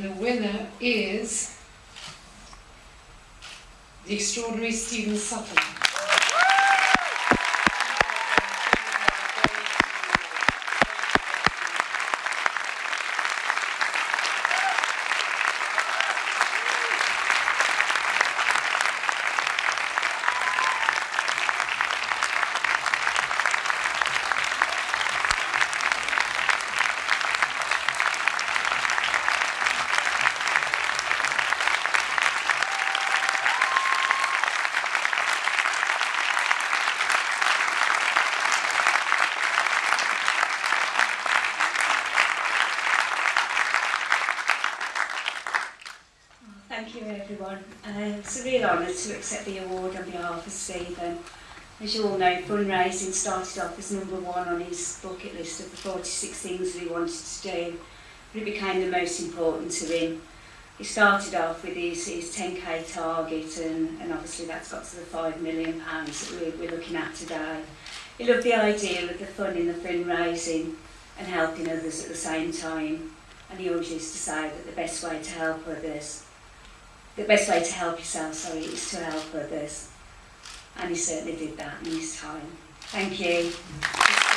The winner is the extraordinary Stephen Sutton. Thank you everyone. Uh, it's a real honour to accept the award on behalf of Stephen. As you all know, fundraising started off as number one on his bucket list of the 46 things that he wanted to do, but it became the most important to him. He started off with his, his 10k target and, and obviously that's got to the 5 million pounds that we're, we're looking at today. He loved the idea of the fun in the fundraising and helping others at the same time and he always used to say that the best way to help others the best way to help yourself, sorry, is to help others. And he certainly did that in his time. Thank you.